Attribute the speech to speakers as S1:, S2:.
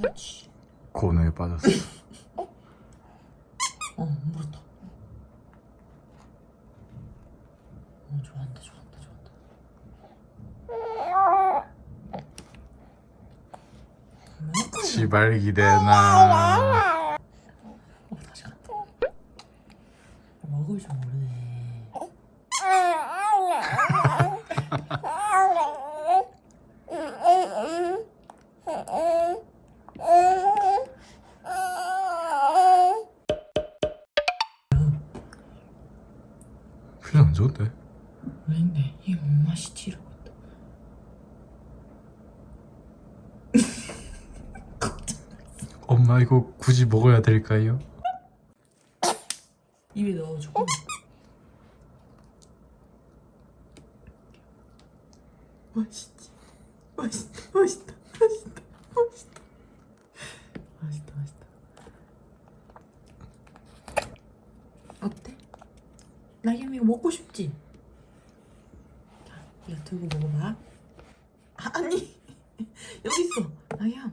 S1: 그렇지.
S2: 고뇌에 빠졌어.
S1: 어, 물었다. 어, 좋아한다, 좋아한다, 좋아한다. 뭐야?
S2: 지발 기대나.
S1: 어, 다시 간다. 먹을 줄 모르네.
S2: 표정 안 좋은데?
S1: 왜인데? 이 맛이 지르고 있다.
S2: 엄마 이거 굳이 먹어야 될까요?
S1: 입에 넣어줘. 맛있지? 맛있다, 맛있다, 맛있다, 맛있다. 맛있다, 맛있다. 어때? 나겸이 이거 먹고 싶지? 자, 이거 들고 먹어봐. 아, 아니, 여기 있어. 나겸.